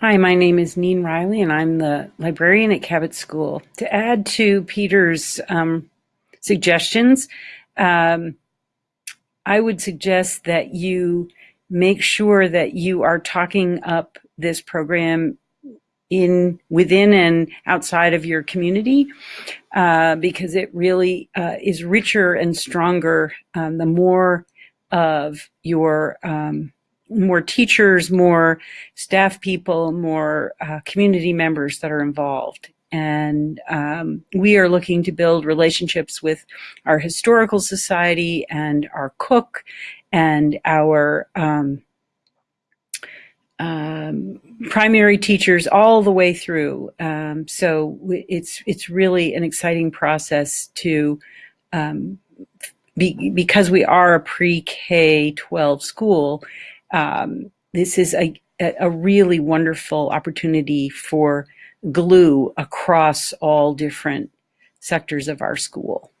Hi, my name is Neen Riley, and I'm the librarian at Cabot School. To add to Peter's um, suggestions, um, I would suggest that you make sure that you are talking up this program in within and outside of your community uh, because it really uh, is richer and stronger um, the more of your um, more teachers, more staff people, more uh, community members that are involved. And um, we are looking to build relationships with our historical society and our cook and our um, um, primary teachers all the way through. Um, so it's it's really an exciting process to um, be, because we are a pre-K 12 school um, this is a, a really wonderful opportunity for glue across all different sectors of our school.